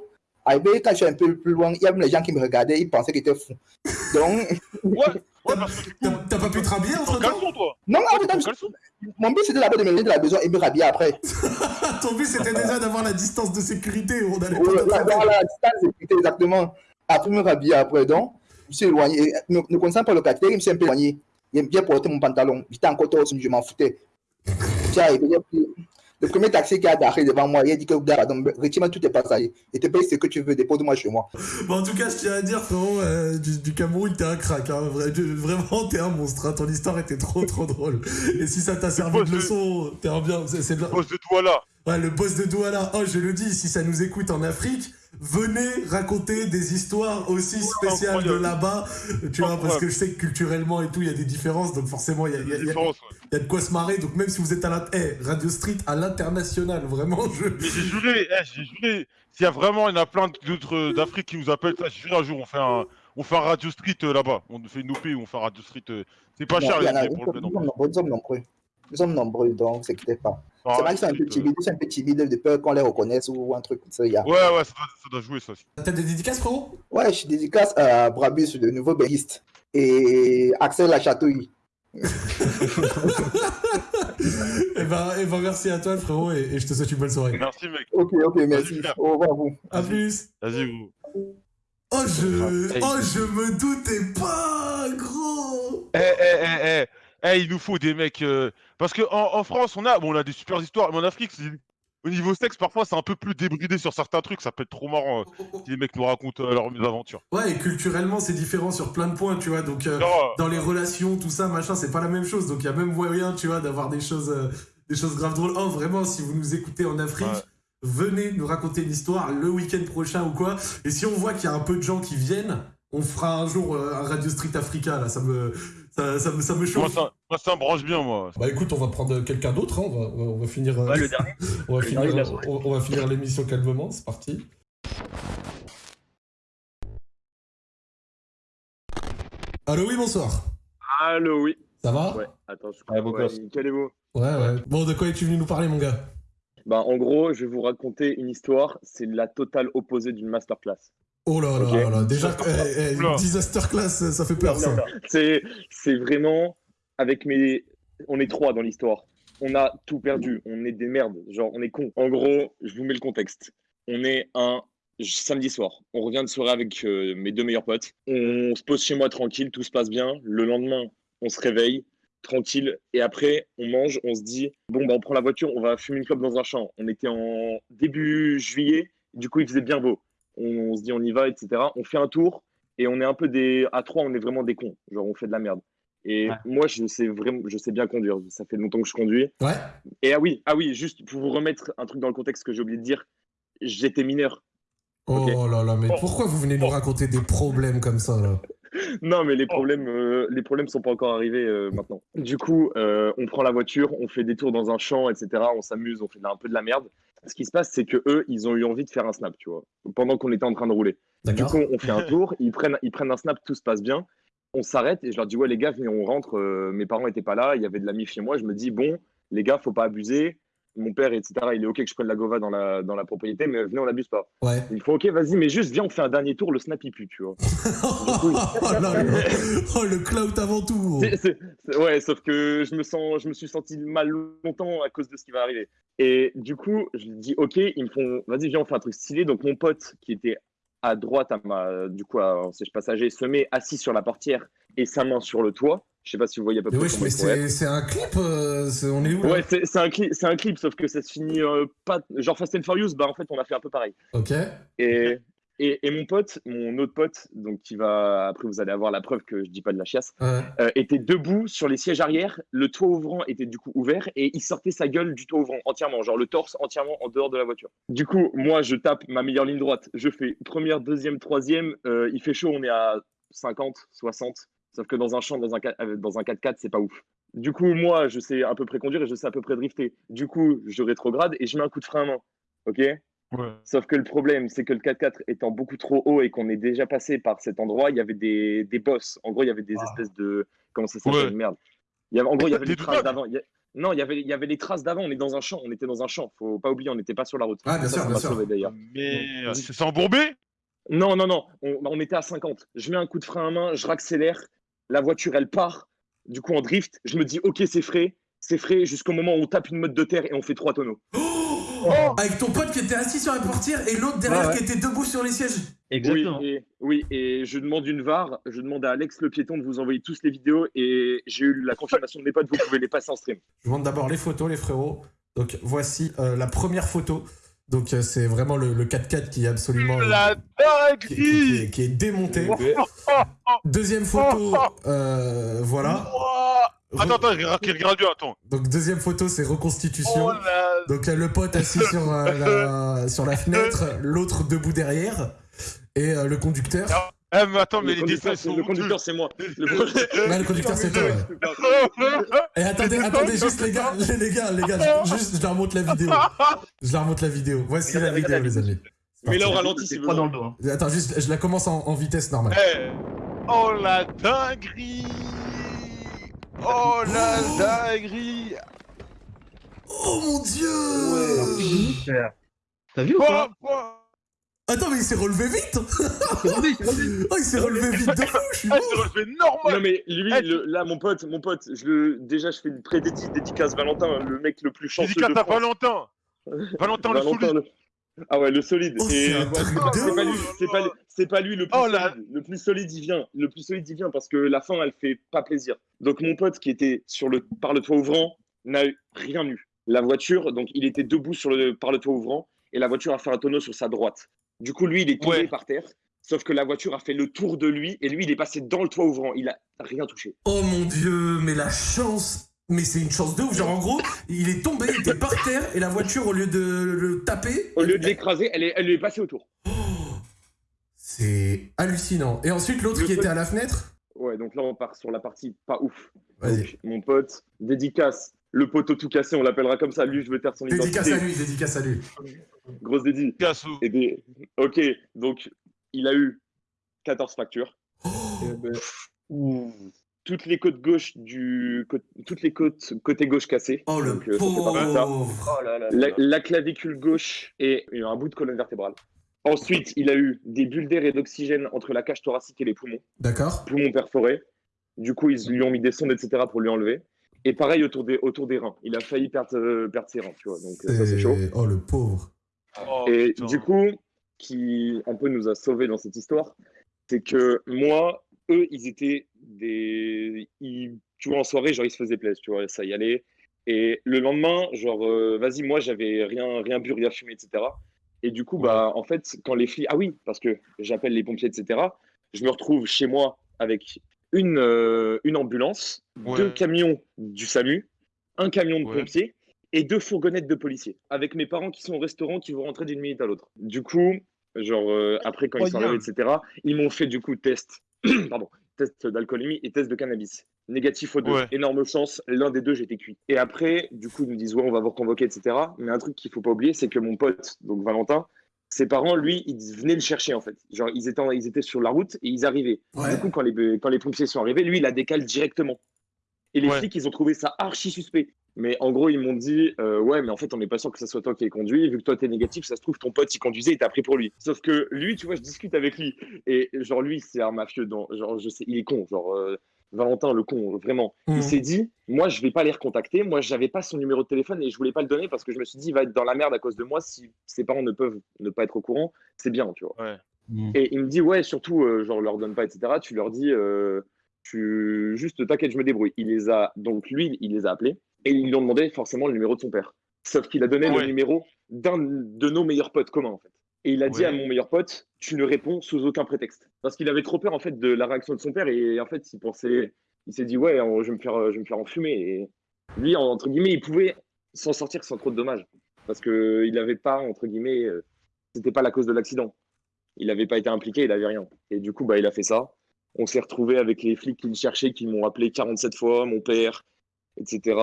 [SPEAKER 7] arrivé, quand je suis un peu plus loin, il y a même les gens qui me regardaient, ils pensaient que j'étais fou. Donc,
[SPEAKER 3] Ouais, ouais,
[SPEAKER 1] T'as pas pu te rhabiller entre temps
[SPEAKER 3] toi.
[SPEAKER 7] non, non, mon but c'était d'abord de me lever de la maison et me rhabiller après.
[SPEAKER 1] Ton but c'était déjà d'avoir la distance de sécurité. On allait
[SPEAKER 7] Ouais,
[SPEAKER 1] pas
[SPEAKER 7] là,
[SPEAKER 1] t'attraper.
[SPEAKER 7] Dans la distance, c'était exactement. Après me rhabiller après, donc, je me suis éloigné. Ne, ne connaissant pas le quartier, je me suis un peu éloigné. J'ai bien porté mon pantalon. J'étais encore torse, mais je m'en foutais. Le premier taxi qui a garé devant moi, il a dit que retire-moi tous tes passagers et te paye ce que tu veux, dépose-moi chez moi.
[SPEAKER 1] Bon, en tout cas, je tiens à dire, frérot, euh, du, du Cameroun, t'es un crack. Hein. Vraiment, t'es un monstre. hein. Ton histoire était trop, trop drôle. Et si ça t'a servi de leçon, t'es un bien. C'est la-
[SPEAKER 3] Boss de là.
[SPEAKER 1] Ouais, le boss de Douala. Oh, je le dis, si ça nous écoute en Afrique, venez raconter des histoires aussi spéciales de là-bas. Tu vois, parce que je sais que culturellement et tout, il y a des différences. Donc forcément, il y a, il y a- il y a-
[SPEAKER 3] Différence, ouais.
[SPEAKER 1] il y a de quoi se marrer. Donc même si vous êtes à la... Eh, Radio Street à l'international, vraiment, je...
[SPEAKER 3] Mais j'ai juré, eh, j'ai juré. S'il y a vraiment, il y en a plein d'autres euh, d'Afrique qui nous appellent, ça, j'ai juré un jour, on fait un, on fait un Radio Street euh, là-bas. On fait une OP où on fait un Radio Street. euh, C'est pas
[SPEAKER 7] Non,
[SPEAKER 3] cher
[SPEAKER 7] il y en a-
[SPEAKER 3] les pour le
[SPEAKER 7] nombreux, nous sommes nombreux. Donc ne s'inquiétez pas.
[SPEAKER 3] Ah,
[SPEAKER 7] C'est vrai qu'ils sont un peu timides, ils sont un peu timides de peur qu'on les reconnaisse ou un truc comme ça. y a-
[SPEAKER 3] Ouais, ouais, ça doit, ça doit jouer ça aussi.
[SPEAKER 1] T'as des dédicaces, frérot?
[SPEAKER 7] Ouais, je suis dédicace à Brabus, le nouveau béguiste, et Axel Lachatouille.
[SPEAKER 1] Eh ben, eh ben, merci à toi, frérot, et, et je te souhaite une bonne soirée.
[SPEAKER 3] Merci mec.
[SPEAKER 7] Ok, ok, merci. Au revoir à vous.
[SPEAKER 1] À plus
[SPEAKER 3] Vas-y, vous.
[SPEAKER 1] Oh, je...
[SPEAKER 2] Hey.
[SPEAKER 1] Oh, je me doutais pas, gros
[SPEAKER 3] Eh, eh, eh, eh. Eh, il nous faut des mecs. euh, Parce que en, en France, on a, bon, on a des super histoires, mais en Afrique, au niveau sexe, parfois, c'est un peu plus débridé sur certains trucs. Ça peut être trop marrant euh, si les mecs nous racontent euh, leurs mésaventures.
[SPEAKER 1] Ouais, et culturellement, c'est différent sur plein de points, tu vois. Donc, euh, dans les relations, tout ça, machin, c'est pas la même chose. Donc, il y a même moyen, tu vois, d'avoir des choses, des choses grave drôles. Oh, vraiment, si vous nous écoutez en Afrique,
[SPEAKER 3] Ouais.
[SPEAKER 1] venez nous raconter une histoire le week-end prochain ou quoi. Et si on voit qu'il y a un peu de gens qui viennent, on fera un jour euh, un Radio Street Africa, là, ça me, ça, ça me, ça me
[SPEAKER 3] Moi
[SPEAKER 1] chauffe.
[SPEAKER 3] ça, moi, ça me branche bien, moi.
[SPEAKER 1] Bah écoute, on va prendre quelqu'un d'autre, hein, on, va, on va- finir,
[SPEAKER 8] Ouais, le dernier.
[SPEAKER 1] on va
[SPEAKER 8] le
[SPEAKER 1] finir,
[SPEAKER 8] dernier de la soirée.
[SPEAKER 1] on, on va finir l'émission calmement, c'est parti. Allô, oui, bonsoir.
[SPEAKER 9] Allô, oui.
[SPEAKER 1] Ça va?
[SPEAKER 9] Ouais, attends, je
[SPEAKER 2] Ouais, beau
[SPEAKER 9] ouais, nickel et beau.
[SPEAKER 1] Ouais, ouais. Bon, de quoi es-tu venu nous parler, mon gars?
[SPEAKER 9] Bah, en gros, je vais vous raconter une histoire. C'est la totale opposée d'une masterclass.
[SPEAKER 1] Oh là là
[SPEAKER 9] Ok.
[SPEAKER 1] là là, déjà, eh, eh, disaster class, ça fait peur, ça.
[SPEAKER 9] C'est, c'est vraiment avec mes. On est trois dans l'histoire. On a tout perdu. On est des merdes. Genre, on est cons. En gros, je vous mets le contexte. On est un samedi soir. On revient de soirée avec euh, mes deux meilleurs potes. On se pose chez moi tranquille. Tout se passe bien. Le lendemain, on se réveille tranquille. Et après, on mange. On se dit bon, bah, on prend la voiture. On va fumer une clope dans un champ. On était en début juillet. Du coup, il faisait bien beau. On, on se dit on y va, etc. On fait un tour et on est un peu des à trois on est vraiment des cons genre on fait de la merde et
[SPEAKER 8] Ouais.
[SPEAKER 9] moi je sais vraiment je sais bien conduire ça fait longtemps que je conduis
[SPEAKER 1] Ouais.
[SPEAKER 9] et ah oui ah oui juste pour vous remettre un truc dans le contexte que j'ai oublié de dire j'étais mineur
[SPEAKER 1] Oh là là, mais
[SPEAKER 3] Oh.
[SPEAKER 1] pourquoi vous venez nous raconter des problèmes comme ça, là?
[SPEAKER 9] non mais les problèmes euh, les problèmes sont pas encore arrivés euh, maintenant du coup euh, on prend la voiture on fait des tours dans un champ etc on s'amuse on fait un peu de la merde ce qui se passe c'est que eux ils ont eu envie de faire un snap tu vois pendant qu'on était en train de rouler Du coup, on fait un tour, ils prennent, ils prennent un snap, tout se passe bien. On s'arrête et je leur dis Ouais, les gars, venez, on rentre. Euh, mes parents n'étaient pas là, il y avait de la mif chez moi. Je me dis Bon, les gars, faut pas abuser. Mon père, etc., il est OK que je prenne la Gova dans la, dans la propriété, mais venez, on n'abuse pas.
[SPEAKER 1] Ouais.
[SPEAKER 9] Il faut OK, vas-y, mais juste viens, on fait un dernier tour, le snap, il pue, tu vois.
[SPEAKER 1] oh là Oh, le cloud avant tout
[SPEAKER 9] ouais, sauf que je me, sens, je me suis senti mal longtemps à cause de ce qui va arriver. Et du coup, je dis OK, ils me font Vas-y, viens, on fait un truc stylé. Donc, mon pote qui était à droite, à ma, du coup, en siège passager, se met assis sur la portière et sa main sur le toit. Je sais pas si vous voyez à peu près comment
[SPEAKER 1] mais c'est un clip euh, On est où là
[SPEAKER 9] Ouais, c'est un, clip, c'est un clip, sauf que ça se finit euh, pas. Genre Fast and Furious, bah en fait, on a fait un peu pareil.
[SPEAKER 1] Ok.
[SPEAKER 9] Et, et, et mon pote, mon autre pote, donc qui va. Après, vous allez avoir la preuve que je dis pas de la chiasse.
[SPEAKER 1] Ouais.
[SPEAKER 9] euh, était debout sur les sièges arrière. Le toit ouvrant était du coup ouvert et il sortait sa gueule du toit ouvrant entièrement, genre le torse entièrement en dehors de la voiture. Du coup, moi, je tape ma meilleure ligne droite. Je fais première, deuxième, troisième. il fait chaud, on est à 50, 60. Sauf que dans un champ, dans un, qua- euh, dans un 4x4, c'est pas ouf. Du coup, moi, je sais à peu près conduire et je sais à peu près drifter. Du coup, je rétrograde et je mets un coup de frein à main. Ok?
[SPEAKER 3] Ouais.
[SPEAKER 9] Sauf que le problème, c'est que le 4x4 étant beaucoup trop haut et qu'on est déjà passé par cet endroit, il y avait des, des bosses. En gros, il y avait des
[SPEAKER 1] Ah.
[SPEAKER 9] espèces de. Comment ça s'appelle
[SPEAKER 3] Ouais.
[SPEAKER 9] Merde. Il y avait, en gros, il y avait
[SPEAKER 3] Des
[SPEAKER 9] les traces d'avant. Il y a- Non, il y, avait, il y avait les traces d'avant. On est dans un champ. On était dans un champ. Faut pas oublier, on n'était pas sur la route.
[SPEAKER 1] Ah, bien
[SPEAKER 9] Ça,
[SPEAKER 1] sûr, bien sûr.
[SPEAKER 9] sauvé.
[SPEAKER 3] Mais c'est c'est embourbé?
[SPEAKER 9] Non, non, non. On, on était à 50. Je mets un coup de frein à main, je raccélère. La voiture, elle part. Du coup, en drift, je me dis, OK, c'est frais. C'est frais jusqu'au moment où on tape une mode de terre et on fait trois tonneaux.
[SPEAKER 1] Oh Avec ton pote qui était assis sur la portière et l'autre derrière
[SPEAKER 8] Ouais, ouais.
[SPEAKER 1] qui était debout sur les sièges.
[SPEAKER 8] Exactement.
[SPEAKER 9] Oui et, oui, et je demande une VAR, je demande à Alex le piéton de vous envoyer tous les vidéos et j'ai eu la confirmation de mes potes, vous pouvez les passer en stream.
[SPEAKER 1] Je vous montre d'abord les photos, les frérots. Donc voici euh, la première photo. Donc euh, c'est vraiment le, le 4x4 qui est absolument.
[SPEAKER 3] La
[SPEAKER 1] qui, qui- qui
[SPEAKER 3] dinguerie
[SPEAKER 1] est, qui est démonté. Deuxième photo, euh, voilà.
[SPEAKER 3] Attends, attends, regarde attends.
[SPEAKER 1] Donc deuxième photo, c'est reconstitution.
[SPEAKER 3] Oh la...
[SPEAKER 1] Donc euh, le pote assis sur, euh, la, sur la fenêtre, l'autre debout derrière, et le conducteur.
[SPEAKER 3] Eh, mais attends, mais
[SPEAKER 9] le
[SPEAKER 3] les
[SPEAKER 9] conducteur,
[SPEAKER 3] dessins
[SPEAKER 9] c'est-
[SPEAKER 3] sont
[SPEAKER 9] le conducteur, c'est moi. Le
[SPEAKER 1] conducteur, c'est toi. Et attendez, attendez juste les gars, les, les gars, les gars, juste je leur montre la vidéo. Je leur montre la vidéo. Voici la vidéo, les amis.
[SPEAKER 9] Mais là, on ralentit
[SPEAKER 8] C'est pas dans le dos. hein.
[SPEAKER 1] Attends, juste, je la commence en, en vitesse normale.
[SPEAKER 3] Eh. Oh la dinguerie Oh la dinguerie
[SPEAKER 1] Oh mon dieu.
[SPEAKER 8] T'as vu ou
[SPEAKER 3] Quoi
[SPEAKER 8] pas
[SPEAKER 3] Quoi?
[SPEAKER 1] Attends, mais il s'est relevé vite. Oh, il s'est relevé vite de fou, je suis
[SPEAKER 3] Eh,
[SPEAKER 1] mort
[SPEAKER 3] c'est relevé
[SPEAKER 9] Non
[SPEAKER 3] normal
[SPEAKER 9] mais lui, le- là mon pote, mon pote, je le, déjà je fais une pré-dédicace dédicace Valentin, le mec le plus chanceux
[SPEAKER 3] Dédicace
[SPEAKER 9] de
[SPEAKER 3] à
[SPEAKER 9] France.
[SPEAKER 3] Valentin Valentin le
[SPEAKER 9] Valentin,
[SPEAKER 3] solide
[SPEAKER 9] le- Ah ouais, le solide.
[SPEAKER 1] Oh,
[SPEAKER 9] Et
[SPEAKER 1] c'est un
[SPEAKER 9] ouais,
[SPEAKER 1] truc
[SPEAKER 9] c'est
[SPEAKER 1] de
[SPEAKER 9] pas lui,
[SPEAKER 1] ouf.
[SPEAKER 9] c'est pas, lui- c'est pas lui le plus
[SPEAKER 3] Oh là.
[SPEAKER 9] solide. Le plus solide, il vient. Le plus solide, il vient parce que la fin, elle fait pas plaisir. Donc mon pote qui était sur le, par le toit ouvrant n'a eu rien eu. La voiture, donc il était debout sur le, par le toit ouvrant et la voiture a fait un tonneau sur sa droite. Du coup, lui, il est tombé
[SPEAKER 3] Ouais.
[SPEAKER 9] par terre. Sauf que la voiture a fait le tour de lui et lui, il est passé dans le toit ouvrant. Il a rien touché.
[SPEAKER 1] Oh mon dieu, mais la chance Mais c'est une chance de ouf. Genre, en gros, il est tombé, il était par terre, et la voiture, au lieu de le taper.
[SPEAKER 9] Au lieu de l'écraser, elle, est- elle lui est passée autour.
[SPEAKER 1] C'est hallucinant. Et ensuite, l'autre qui était à la fenêtre
[SPEAKER 9] Ouais, donc là, on part sur la partie pas ouf. Donc, mon pote, dédicace, le poteau tout cassé, on l'appellera comme ça. Lui, je veux taire son
[SPEAKER 1] Dédicace
[SPEAKER 9] identité.
[SPEAKER 1] à lui, dédicace à lui.
[SPEAKER 9] Grosse dédie.
[SPEAKER 3] Casse
[SPEAKER 9] Et des- Ok, donc il a eu 14 factures.
[SPEAKER 1] Oh.
[SPEAKER 9] Et ben, Toutes les côtes gauche du toutes les côtes côté gauche cassées.
[SPEAKER 1] Oh, le
[SPEAKER 9] Donc, euh,
[SPEAKER 1] pauvre
[SPEAKER 5] Oh là là.
[SPEAKER 9] La, la clavicule gauche et un bout de colonne vertébrale. Ensuite, il a eu des bulles d'air et d'oxygène entre la cage thoracique et les poumons,
[SPEAKER 1] D'accord
[SPEAKER 9] poumons perforés. Du coup, ils lui ont mis des sondes, etc. pour lui enlever. Et pareil autour des, autour des reins. Il a failli perdre, euh, perdre ses reins, tu vois. Donc euh, ça, c'est chaud.
[SPEAKER 1] Oh, le pauvre.
[SPEAKER 3] Oh,
[SPEAKER 9] Et
[SPEAKER 3] putain.
[SPEAKER 9] du coup, qui un peu nous a sauvés dans cette histoire, c'est que moi, eux, ils étaient des. Ils, tu vois, en soirée, genre, ils se faisaient plaisir, tu vois, ça y allait. Et le lendemain, genre, euh, vas-y, moi, j'avais rien, rien bu, rien fumé, etc. Et du coup, bah, en fait, quand les flics. Ah oui, parce que j'appelle les pompiers, etc. Je me retrouve chez moi avec une, euh, une ambulance,
[SPEAKER 3] Ouais.
[SPEAKER 9] deux camions du SAMU, un camion de
[SPEAKER 3] Ouais.
[SPEAKER 9] pompiers et deux fourgonnettes de policiers, avec mes parents qui sont au restaurant qui vont rentrer d'une minute à l'autre. Du coup, genre euh, après quand ils sont arrivés, etc., ils m'ont fait du coup test, pardon, test d'alcoolémie et test de cannabis. Négatif aux deux.
[SPEAKER 3] Ouais.
[SPEAKER 9] Énorme chance, l'un des deux j'étais cuit. Et après, du coup, ils nous disent ouais, on va vous reconvoquer, etc. Mais un truc qu'il faut pas oublier, c'est que mon pote, donc Valentin, ses parents, lui, ils venaient le chercher en fait. Genre, ils étaient, ils étaient sur la route et ils arrivaient.
[SPEAKER 1] Ouais.
[SPEAKER 9] Du coup, quand les, quand les pompiers sont arrivés, lui, il a décalé directement. Et les
[SPEAKER 3] Ouais.
[SPEAKER 9] flics, ils ont trouvé ça archi suspect. Mais en gros, ils m'ont dit euh, Ouais, mais en fait, on n'est pas sûr que ce soit toi qui ait conduit. Vu que toi, t'es négatif, ça se trouve, ton pote, il conduisait et t'a pris pour lui. Sauf que lui, tu vois, je discute avec lui. Et genre, lui, c'est un mafieux. Dans, genre, je sais, il est con. Genre, euh, Valentin, le con, vraiment. Il s'est dit Moi, je vais pas les recontacter. Moi, j'avais pas son numéro de téléphone et je voulais pas le donner parce que je me suis dit Il va être dans la merde à cause de moi. Si ses parents ne peuvent ne pas être au courant, c'est bien, tu vois.
[SPEAKER 3] Ouais.
[SPEAKER 9] Et il me dit, ouais, surtout, euh, genre, leur donne pas, etc. Tu leur dis, euh, tu juste t'inquiète, je me débrouille. Il les a, donc lui, il les a appelés et ils lui ont demandé forcément le numéro de son père. Sauf qu'il a donné
[SPEAKER 3] Ouais.
[SPEAKER 9] le numéro d'un de nos meilleurs potes communs, en fait. Et il a dit à mon meilleur pote, tu ne réponds sous aucun prétexte. Parce qu'il avait trop peur, en fait, de la réaction de son père et en fait, il pensait, il s'est dit, ouais, je vais me faire, je vais me faire enfumer. Et lui, entre guillemets, il pouvait s'en sortir sans trop de dommages. Parce qu'il n'avait pas, entre guillemets, euh, c'était pas la cause de l'accident il n'avait pas été impliqué, il n'avait rien. Et du coup, bah, il a fait ça. On s'est retrouvé avec les flics qui le cherchaient, qui m'ont appelé 47 fois, mon père, etc.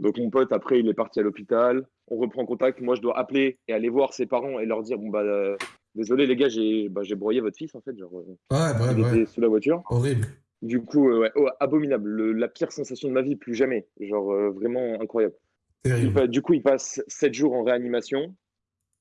[SPEAKER 9] Donc mon pote, après, il est parti à l'hôpital. On reprend contact. Moi, je dois appeler et aller voir ses parents et leur dire, bon, bah, euh, désolé les gars, j'ai bah, j'ai broyé votre fils, en fait. Genre, euh,
[SPEAKER 1] Ouais, ouais,
[SPEAKER 9] il
[SPEAKER 1] ouais.
[SPEAKER 9] était sous la voiture.
[SPEAKER 1] Horrible.
[SPEAKER 9] Du coup, euh, ouais, oh, abominable. Le- la pire sensation de ma vie, plus jamais. Genre, euh, vraiment incroyable. Il du coup, il passe 7 jours en réanimation,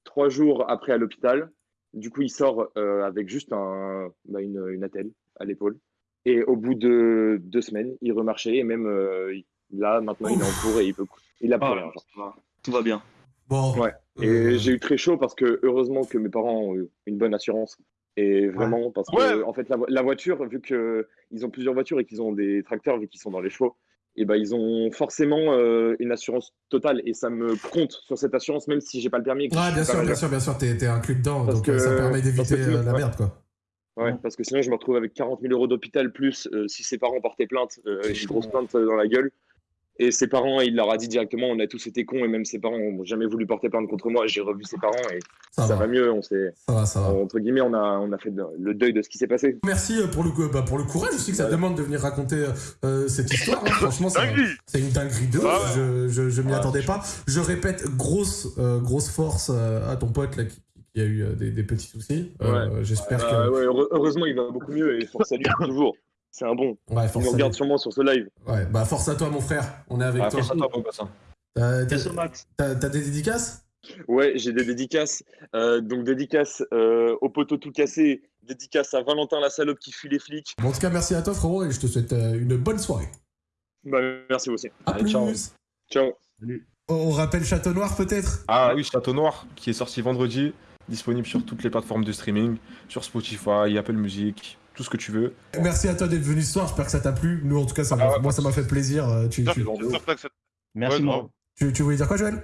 [SPEAKER 9] 3 jours après à l'hôpital. Du coup, il sort avec juste un, bah, une, une attelle à l'épaule. Et au bout de deux semaines, il remarchait. Et même il- là, maintenant, il est en cours et il peut. Il a plus
[SPEAKER 8] Ah,
[SPEAKER 9] rien. genre.
[SPEAKER 8] ça va. Tout va bien.
[SPEAKER 1] Bon.
[SPEAKER 9] Ouais. Et
[SPEAKER 1] euh,
[SPEAKER 9] j'ai eu très chaud parce que heureusement que mes parents ont eu une bonne assurance. Et vraiment, parce que
[SPEAKER 3] Ouais.
[SPEAKER 9] en fait, la, vo- la voiture, vu qu'ils ont plusieurs voitures et qu'ils ont des tracteurs, vu qu'ils sont dans les chevaux, et ben ils ont forcément euh, une assurance totale. Et ça me compte sur cette assurance, même si j'ai pas le permis. et suis
[SPEAKER 1] bien sûr, bien sûr, bien sûr, t'es t'es inclus dedans,
[SPEAKER 9] Parce
[SPEAKER 1] donc
[SPEAKER 9] que-
[SPEAKER 1] euh, ça permet d'éviter euh, la
[SPEAKER 9] ouais.
[SPEAKER 1] merde, quoi.
[SPEAKER 9] Ouais, parce que sinon, je me retrouve avec 40 000 euros d'hôpital, plus euh, si ses parents portaient plainte, euh, une grosse plainte dans la gueule. Et ses parents, il leur a dit directement, on a tous été cons, et même ses parents n'ont jamais voulu porter plainte contre moi. J'ai revu ses parents et
[SPEAKER 1] Ça,
[SPEAKER 9] ça,
[SPEAKER 1] va.
[SPEAKER 9] va mieux. On s'est,
[SPEAKER 1] Ça va, ça va.
[SPEAKER 9] entre guillemets, on a, on a fait le deuil de ce qui s'est passé.
[SPEAKER 1] Merci euh, pour le, coup- bah, pour le courage aussi que ça
[SPEAKER 9] Ouais.
[SPEAKER 1] demande de venir raconter euh, cette histoire. hein. Franchement, c'est une dinguerie de
[SPEAKER 3] Ah.
[SPEAKER 1] Je, je, je m'y
[SPEAKER 9] Ouais,
[SPEAKER 1] attendais pas. Je répète, grosse, euh, grosse force euh, à ton pote là, qui, qui a eu euh, des, des petits soucis. Euh, J'espère
[SPEAKER 9] Euh,
[SPEAKER 1] que.
[SPEAKER 9] ouais, heureusement, il va beaucoup mieux et force à lui toujours. C'est un bon.
[SPEAKER 1] Ouais,
[SPEAKER 9] Il nous regarde
[SPEAKER 1] lui.
[SPEAKER 9] sûrement sur ce live.
[SPEAKER 1] Ouais, bah force à toi, mon frère. On est avec
[SPEAKER 2] Ah,
[SPEAKER 1] toi.
[SPEAKER 2] force à toi, mon bassin.
[SPEAKER 1] T'as des dédicaces?
[SPEAKER 9] Ouais, j'ai des dédicaces. Euh, donc, dédicace euh, au poteau tout cassé. Dédicace à Valentin la salope qui fuit les flics.
[SPEAKER 1] Bon, En tout cas, merci à toi, frérot, et je te souhaite euh, une bonne soirée.
[SPEAKER 9] Bah, merci vous aussi.
[SPEAKER 1] À
[SPEAKER 2] Allez,
[SPEAKER 1] plus.
[SPEAKER 2] ciao.
[SPEAKER 9] Ciao.
[SPEAKER 1] On rappelle Château Noir, peut-être?
[SPEAKER 2] Ah oui, Château Noir, qui est sorti vendredi, disponible sur toutes les plateformes de streaming, sur Spotify, Apple Music, tout ce que tu veux.
[SPEAKER 1] Merci à toi d'être venu ce soir. J'espère que ça t'a plu. Nous, en tout cas, ça m'a-
[SPEAKER 2] Ah ouais,
[SPEAKER 1] moi, ça m'a fait plaisir. Euh, Tu.
[SPEAKER 8] Merci,
[SPEAKER 3] Ouais,
[SPEAKER 1] tu- tu voulais dire quoi, Joël?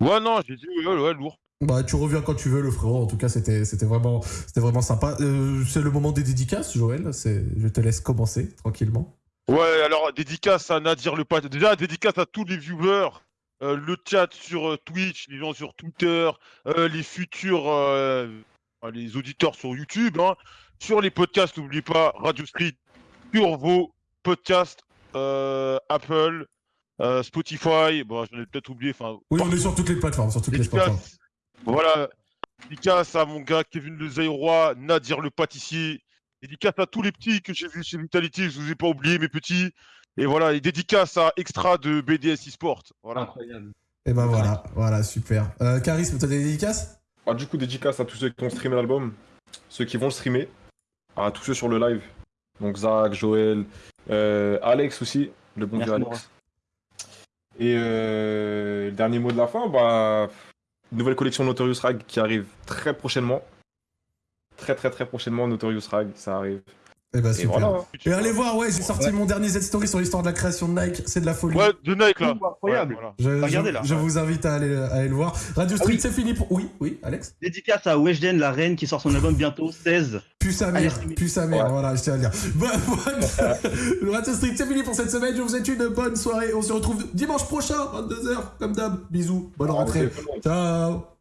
[SPEAKER 3] Ouais, non, j'ai dit, ouais, ouais, lourd.
[SPEAKER 1] Bah, tu reviens quand tu veux, le frérot. En tout cas, c'était c'était vraiment, c'était vraiment sympa. Euh, c'est le moment des dédicaces, Joël. C'est- Je te laisse commencer tranquillement.
[SPEAKER 3] Ouais, alors dédicace à Nadir le Pat. Déjà, dédicace à tous les viewers, euh, le chat sur euh, Twitch, les gens sur Twitter, euh, les futurs les auditeurs sur YouTube, hein. Sur les podcasts, n'oubliez pas Radio Street, sur vos podcasts euh, Apple, euh, Spotify, bon, j'en ai peut-être oublié. Enfin,
[SPEAKER 1] Oui, on est sur toutes les plateformes, sur toutes les plateformes.
[SPEAKER 3] dédicace, voilà, dédicace à mon gars Kevin Le Zaïrois, Nadir le pâtissier, dédicace à tous les petits que j'ai vus chez Vitality, je vous ai pas oublié mes petits, et voilà, et dédicace à Extra de BDS eSport, voilà.
[SPEAKER 8] Incroyable.
[SPEAKER 1] Et ben voilà, voilà, super. Euh, Charisme, t'as des dédicaces?
[SPEAKER 2] Ah, du coup, dédicace à tous ceux qui ont streamé l'album, ceux qui vont le streamer, à tous ceux sur le live. Donc Zach, Joël, euh, Alex aussi, le bon
[SPEAKER 8] Merci,
[SPEAKER 2] Alex. Et euh, le dernier mot de la fin, bah, nouvelle collection Notorious Rag qui arrive très prochainement. Très très très prochainement, Notorious Rag, ça arrive.
[SPEAKER 1] Et ben
[SPEAKER 2] Et
[SPEAKER 1] super.
[SPEAKER 2] voilà.
[SPEAKER 1] Et allez voir, ouais, j'ai sorti mon dernier Z-Story sur l'histoire de la création de Nike, c'est de la folie.
[SPEAKER 3] Ouais, de Nike là.
[SPEAKER 8] Incroyable.
[SPEAKER 3] Ouais, voilà.
[SPEAKER 1] Je,
[SPEAKER 8] Regardez,
[SPEAKER 1] je-
[SPEAKER 8] là.
[SPEAKER 1] je vous invite à aller, à aller le voir. Radio
[SPEAKER 8] Ah
[SPEAKER 1] Street,
[SPEAKER 8] oui.
[SPEAKER 1] c'est fini pour. Oui, oui, Alex?
[SPEAKER 8] Dédicace à Weshden, la reine, qui sort son album bientôt, 16.
[SPEAKER 1] Plus sa
[SPEAKER 8] Allez,
[SPEAKER 1] mère, plus sa mère, voilà, je tiens à le dire. Bonne, bonne... Radio Street, c'est fini pour cette semaine. Je vous souhaite une bonne soirée. On se retrouve dimanche prochain, 22h, comme d'hab. Bisous, bonne rentrée.
[SPEAKER 2] Ah, monde.
[SPEAKER 1] Ciao